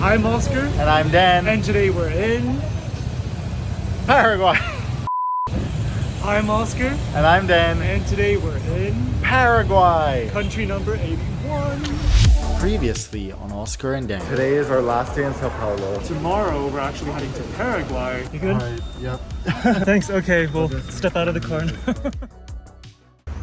I'm Oscar, And I'm Dan. and today we're in. Paraguay. I'm Oscar, And I'm Dan. and today we're in Paraguay. country number 81. Previously on Oscar and Dan. Today is our last day in Sao Paulo. Tomorrow we're actually heading to Paraguay. You good? Alright, yep. Thanks. Okay, we'll step out of the car.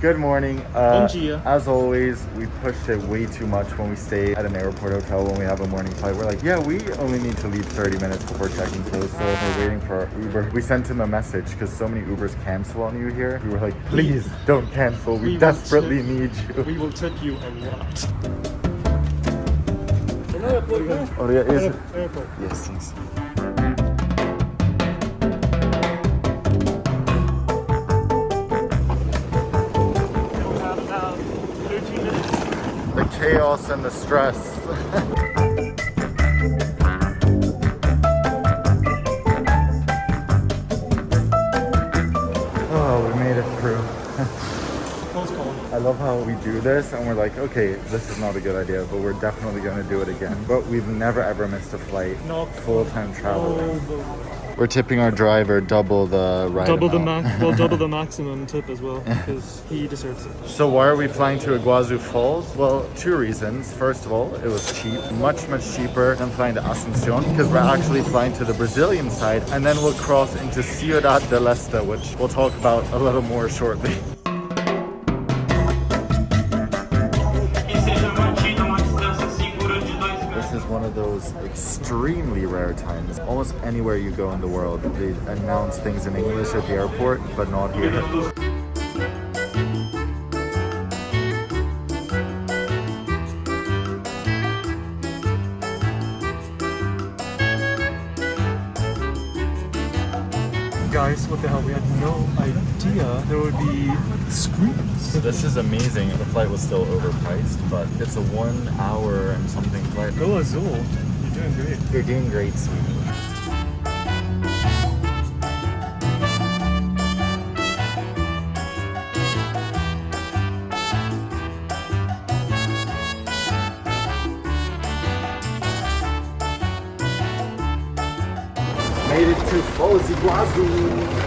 Good morning. Uh, as always, we pushed it way too much when we stay at an airport hotel when we have a morning flight. We're like, yeah, we only need to leave 30 minutes before checking clothes. So we're waiting for our Uber. We sent him a message because so many Ubers cancel on you here. We were like, please don't cancel. We, We desperately tip- need you. we will tip you a lot. Oh, yeah, is it? Airport. Yes, chaos and the stress. oh, we made it through. Close call. I love how we do this and we're like, okay, this is not a good idea, but we're definitely going to do it again. But we've never ever missed a flight Not full-time travel. Oh, the- We're tipping our driver double the ride double the amount. max, well, double the maximum tip as well, because he deserves it. So why are we flying to Iguazu Falls? Well, two reasons. First of all, it was cheap, much, much cheaper than flying to Asuncion because we're actually flying to the Brazilian side and then we'll cross into Ciudad del Este, which we'll talk about a little more shortly. Extremely rare times. Almost anywhere you go in the world, they announce things in English at the airport, but not here. Guys, what the hell? We had no idea there would be screens. So this is amazing. The flight was still overpriced, but it's a one hour and something flight. Go Azul. Doing great. You're doing great, sweetie. Made it to Foz Iguazu.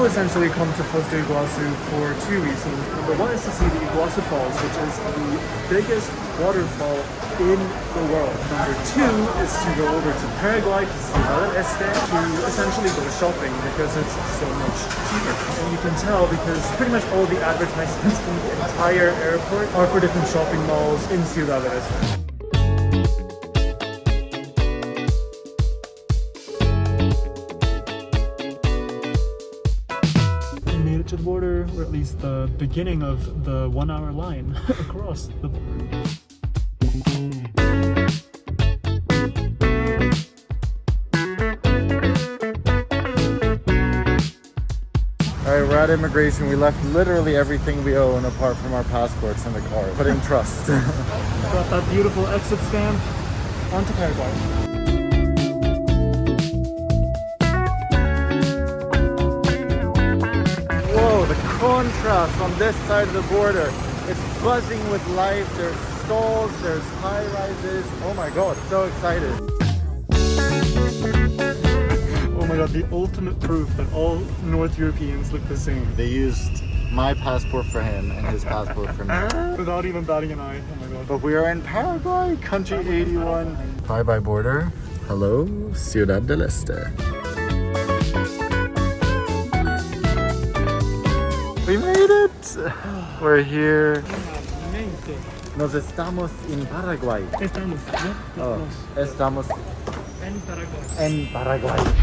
People essentially come to Foz do Iguazu for two reasons. Number one is to see the Iguazu Falls, which is the biggest waterfall in the world. Number two is to go over to Paraguay to del Este to essentially go shopping because it's so much cheaper. And you can tell because pretty much all the advertisements in the entire airport are for different shopping malls in Ciudad del Este. At least the beginning of the one hour line across the border. All right, we're at immigration. We left literally everything we own apart from our passports in the car. Put in trust. Got that beautiful exit stamp onto Paraguay. Contrast on this side of the border. It's buzzing with life. There's stalls, there's high rises. Oh my god, so excited. Oh my god, the ultimate proof that all North Europeans look the same. They used my passport for him and his passport for me. Without even batting an eye. Oh my god. But we are in Paraguay, country 81. Bye bye border. Hello, Ciudad del Este. Made! We're here. Nos estamos en Paraguay. Estamos, ¿no? Oh, estamos En Paraguay. en Paraguay.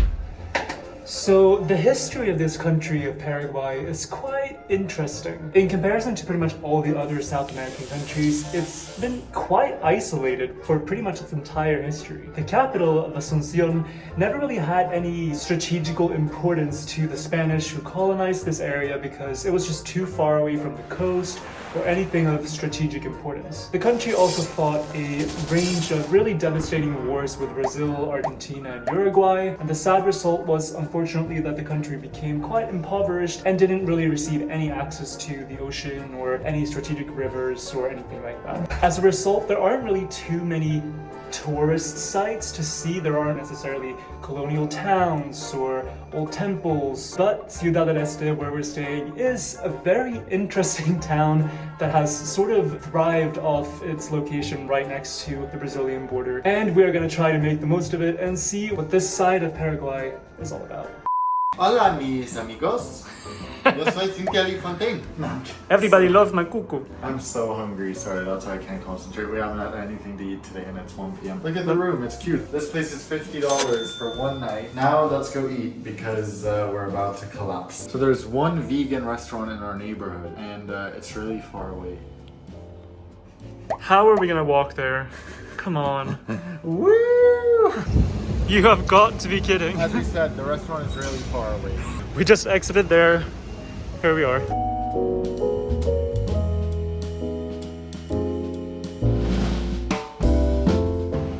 So the history of this country of Paraguay is quite interesting. In comparison to pretty much all the other South American countries, it's been quite isolated for pretty much its entire history. The capital of Asuncion never really had any strategical importance to the Spanish who colonized this area because it was just too far away from the coast or anything of strategic importance. The country also fought a range of really devastating wars with Brazil, Argentina, and Uruguay, and the sad result was unfortunately that the country became quite impoverished and didn't really receive any access to the ocean or any strategic rivers or anything like that. As a result, there aren't really too many tourist sites to see. There aren't necessarily colonial towns or old temples, but Ciudad del Este, where we're staying, is a very interesting town that has sort of thrived off its location right next to the Brazilian border. And we are going to try to make the most of it and see what this side of Paraguay is all about. Hola, mis amigos. Yo soy Cynthia Lee Fontaine. Everybody loves my cuckoo. I'm so hungry, sorry, that's why I can't concentrate. We haven't had anything to eat today and it's 1 p.m. Look at the room, it's cute. This place is $50 for one night. Now let's go eat because uh, we're about to collapse. So there's one vegan restaurant in our neighborhood and uh, it's really far away. How are we going to walk there? Come on. Woo! You have got to be kidding. As we said, the restaurant is really far away. We just exited there. Here we are.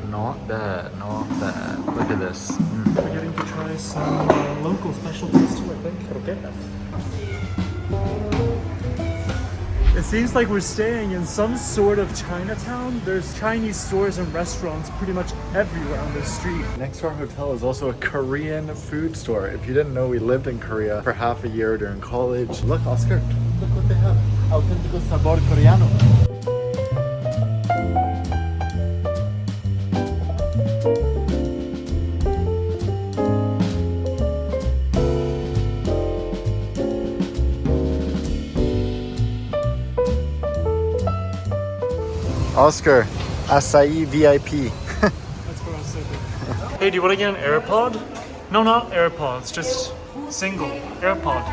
Not bad, not bad. Look at this. We're getting to try some uh, local specialties too, I think. Okay. It seems like we're staying in some sort of Chinatown. There's Chinese stores and restaurants pretty much everywhere on this street. Next to our hotel is also a Korean food store. If you didn't know, we lived in Korea for half a year during college. Look, Oscar, look what they have. Auténtico sabor coreano. Oscar, acai VIP. That's what I was thinking. hey, do you want to get an AirPod? No, not AirPods, just single AirPod.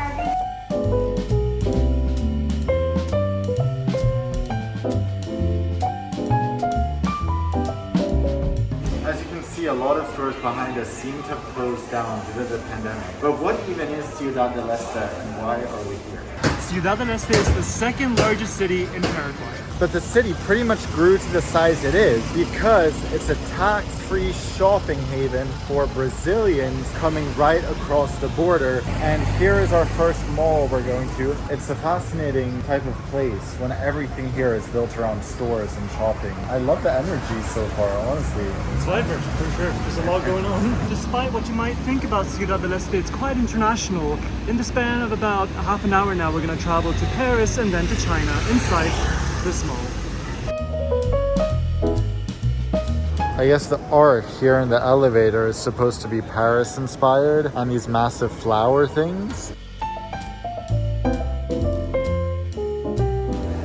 As you can see, a lot of stores behind us seem to have closed down due to the pandemic. But what even is Ciudad del Este and why are we here? Ciudad del Este is the second largest city in Paraguay. But the city pretty much grew to the size it is because it's a tax-free shopping haven for Brazilians coming right across the border. And here is our first mall we're going to. It's a fascinating type of place when everything here is built around stores and shopping. I love the energy so far, honestly. It's vibrant, for sure. There's a lot going on. Despite what you might think about Ciudad del Este, it's quite international. In the span of about half an hour now, we're going to travel to Paris and then to China inside this mall. I guess the art here in the elevator is supposed to be Paris inspired on these massive flower things.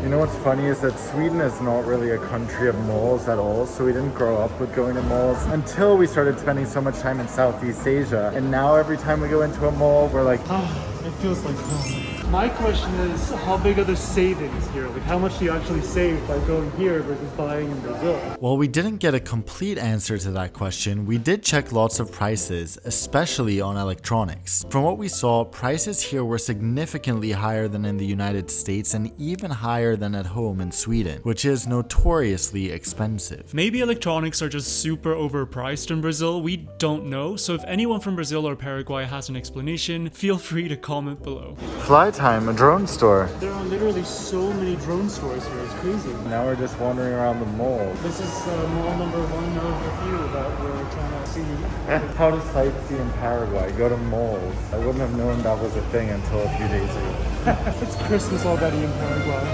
You know what's funny is that Sweden is not really a country of malls at all, so we didn't grow up with going to malls until we started spending so much time in Southeast Asia. And now every time we go into a mall, we're like, Ah, it feels like home. My question is, how big are the savings here? Like, how much do you actually save by going here versus buying in Brazil? While we didn't get a complete answer to that question, we did check lots of prices, especially on electronics. From what we saw, prices here were significantly higher than in the United States and even higher than at home in Sweden, which is notoriously expensive. Maybe electronics are just super overpriced in Brazil. We don't know. So if anyone from Brazil or Paraguay has an explanation, feel free to comment below. Fly time, a drone store. There are literally so many drone stores here. It's crazy. Now we're just wandering around the mall. This is uh, mall number one of a few that we're trying to see. How to sightsee in Paraguay, go to malls. I wouldn't have known that was a thing until a few days ago. it's Christmas already in Paraguay.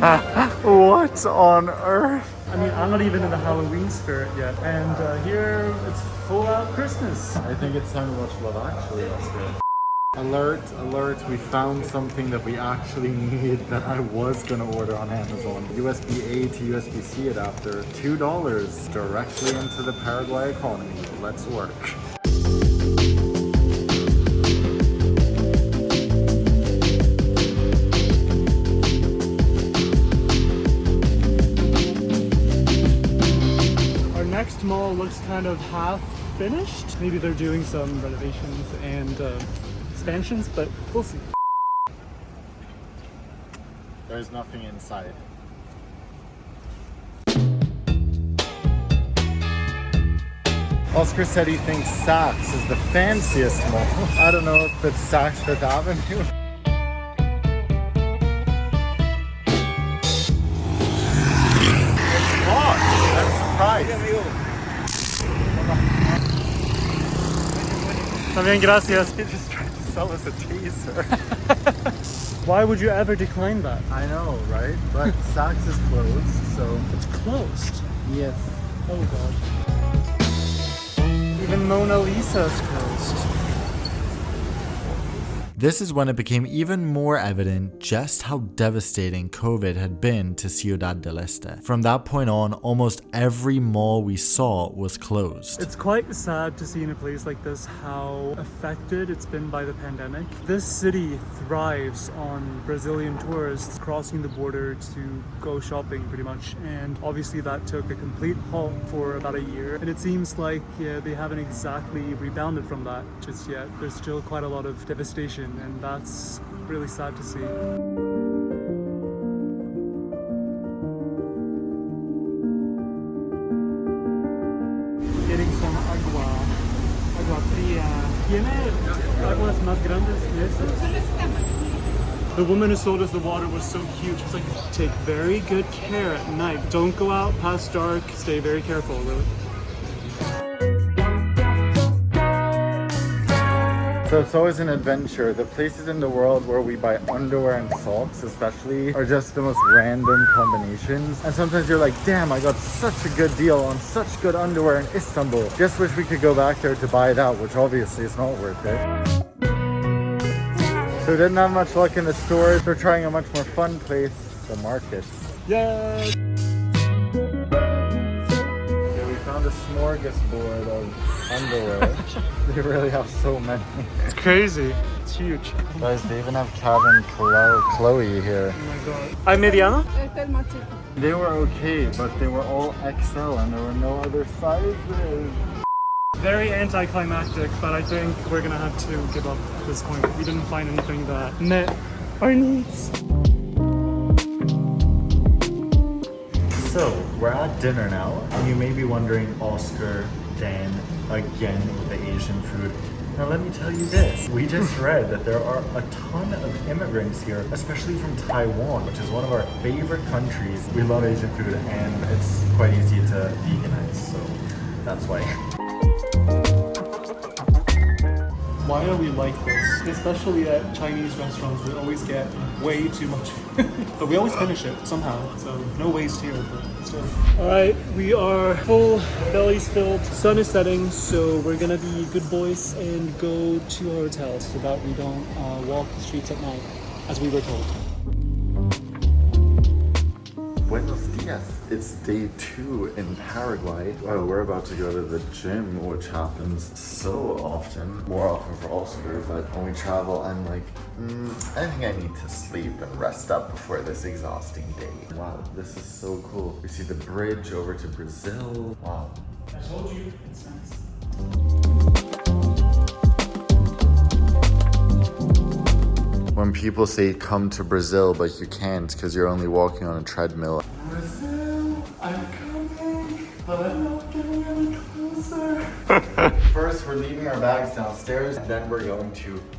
what on earth? I mean, I'm not even in the Halloween spirit yet, and uh, here it's full out Christmas. I think it's time to watch Love Actually, Oscar. Alert, alert, we found something that we actually need that I was gonna order on Amazon. USB-A to USB-C adapter, $2 directly into the Paraguay economy. Let's work. Our next mall looks kind of half finished. Maybe they're doing some renovations and uh, expansions, but we'll see. There's nothing inside. Oscar said he thinks Saks is the fanciest mall. I don't know if it's Saks Fifth Avenue. It's locked. I'm surprised. También gracias. He just tried to sell us a taser. Why would you ever decline that? I know, right? But Saks is closed, so It's closed. yes. Oh god. Even Mona Lisa's closed. This is when it became even more evident just how devastating COVID had been to Ciudad del Este. From that point on, almost every mall we saw was closed. It's quite sad to see in a place like this how affected it's been by the pandemic. This city thrives on Brazilian tourists crossing the border to go shopping pretty much and obviously that took a complete halt for about a year and it seems like yeah, they haven't exactly rebounded from that just yet. There's still quite a lot of devastation and that's really sad to see. The woman who sold us the water was so cute. She was like, take very good care at night. Don't go out past dark. Stay very careful, really. So it's always an adventure. The places in the world where we buy underwear and socks, especially, are just the most random combinations. And sometimes you're like, damn, I got such a good deal on such good underwear in Istanbul. Just wish we could go back there to buy that, which obviously is not worth it. So didn't have much luck in the stores. We're trying a much more fun place, the markets. Yeah. Yeah, we found a smorgasbord of underwear. they really have so many. It's crazy. It's huge. Guys, they even have Calvin Chloe, Chloe here. Oh my god. Ay, mediano? Este es el más chico. They were okay, but they were all XL and there were no other sizes. Very anticlimactic, but I think we're gonna have to give up at this point. We didn't find anything that met our needs. So, we're at dinner now, and you may be wondering, Oscar, Dan, again with the Asian food. Now, let me tell you this. We just hmm. read that there are a ton of immigrants here, especially from Taiwan, which is one of our favorite countries. We love Asian food, and it's quite easy to veganize, so that's why. Why are we like this? Especially at Chinese restaurants, we always get way too much but we always finish it somehow, so no waste here, but still. Alright, we are full, bellies filled, sun is setting, so we're gonna be good boys and go to our hotel so that we don't uh, walk the streets at night, as we were told. Buenos dias. It's day two in Paraguay. Well, we're about to go to the gym, which happens so often. More often for Oscar, but when we travel, I'm like, mm, I think I need to sleep and rest up before this exhausting day. Wow, this is so cool. We see the bridge over to Brazil. Wow. I told you, it's nice. When people say come to Brazil, but you can't because you're only walking on a treadmill. Brazil, I'm coming, but I'm not getting any closer. First, we're leaving our bags downstairs, and then we're going to the dam.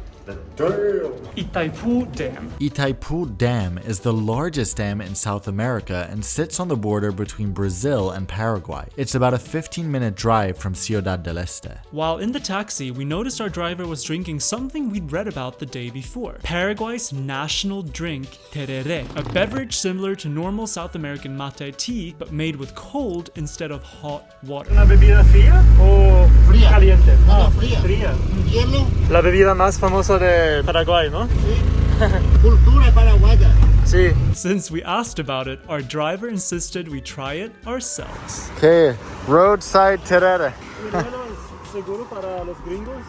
Itaipu Dam. Itaipu Dam is the largest dam in South America and sits on the border between Brazil and Paraguay. It's about a 15 minute drive from Ciudad del Este. While in the taxi, we noticed our driver was drinking something we'd read about the day before Paraguay's national drink, tereré, a beverage similar to normal South American mate tea, but made with cold instead of hot water. La bebida más famosa de Paraguay, ¿no? cultura paraguaya. Sí. Since we asked about it, our driver insisted we try it ourselves. Okay, roadside terere. ¿Seguro para los gringos?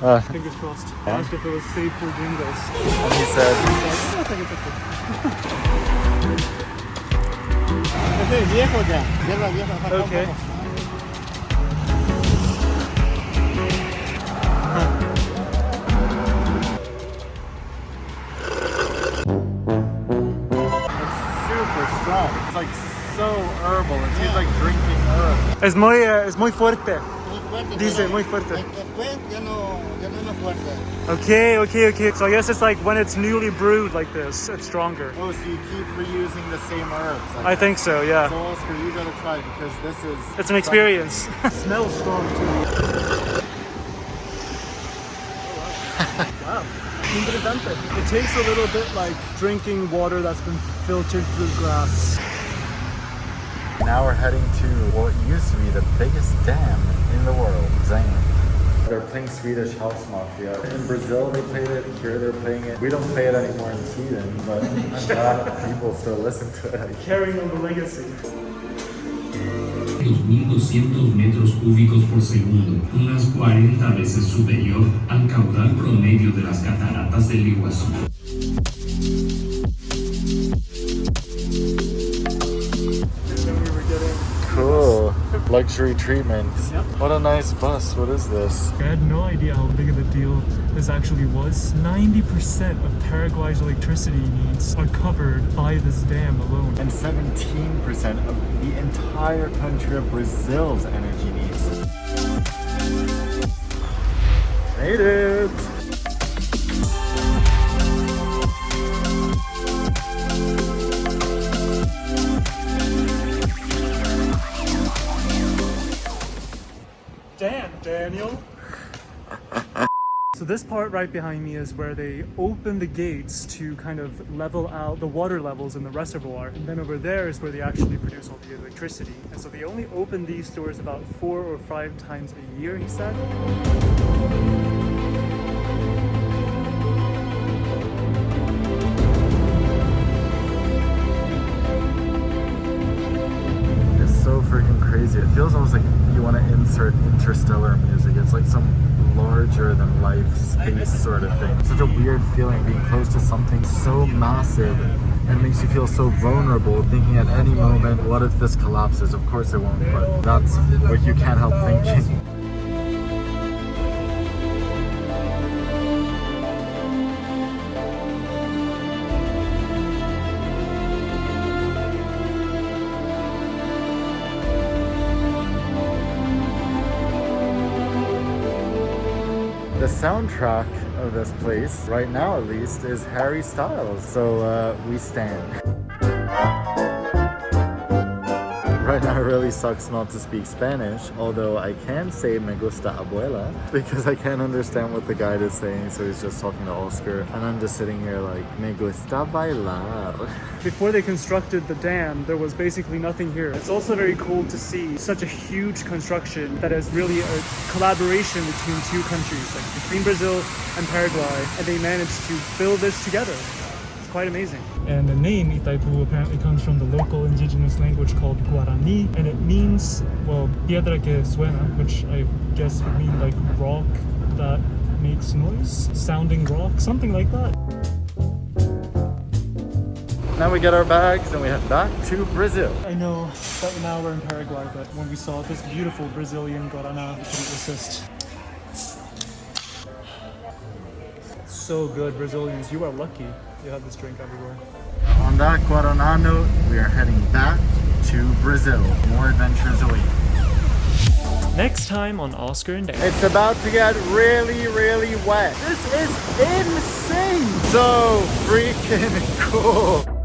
Uh, Fingers crossed. Asked if it was safe for gringos. and he said, I think it's okay. Ese like so herbal. It tastes like drinking herb. Es muy, uh, es muy fuerte. Muy fuerte. Dice, muy fuerte. Después ya no, ya no es fuerte. Okay, okay, okay. So I guess it's like when it's newly brewed like this, it's stronger. Oh, so you keep reusing the same herbs. Like I think so, yeah. So Oscar, you gotta try because this is. It's an experience. it smells strong too. wow. Interesante. It tastes a little bit like drinking water that's been filtered through grass. Now we're heading to what used to be the biggest dam in the world, Zayn. They're playing Swedish House Mafia. In Brazil they played it, here they're playing it. We don't play it anymore in Sweden, but I'm glad people still listen to it. Carrying on the legacy. 2.200 metros cúbicos por segundo, unas 40 veces superior al caudal promedio de las cataratas del Iguazú. Luxury treatment. Yep. What a nice bus. What is this? I had no idea how big of a deal this actually was. 90% of Paraguay's electricity needs are covered by this dam alone. And 17% of the entire country of Brazil's energy needs. Made it! Daniel. So this part right behind me is where they open the gates to kind of level out the water levels in the reservoir. And then over there is where they actually produce all the electricity. And so they only open these doors about four or five times a year, he said. Interstellar music. It's like some larger than life space sort of thing. Such a weird feeling being close to something so massive and makes you feel so vulnerable thinking at any moment, what if this collapses? Of course it won't, but that's what you can't help thinking. Soundtrack of this place, right now at least, is Harry Styles. So uh, we stand. Right now it really sucks not to speak Spanish, although I can say me gusta abuela because I can't understand what the guide is saying, so he's just talking to Oscar. And I'm just sitting here like, me gusta bailar. Before they constructed the dam, there was basically nothing here. It's also very cool to see such a huge construction that is really a collaboration between two countries, like between Brazil and Paraguay, and they managed to build this together. It's quite amazing. And the name Itaipu apparently comes from the local indigenous language called Guarani, and it means, well, piedra que suena, which I guess would mean like rock that makes noise, sounding rock, something like that. Now we get our bags and we head back to Brazil. I know that now we're in Paraguay, but when we saw this beautiful Brazilian Guarana, we couldn't resist. So good, Brazilians. You are lucky you have this drink everywhere. On that Guaraná note, we are heading back to Brazil. More adventures await. Next time on Oscar and Dan. It's about to get really, really wet. This is insane. So freaking cool.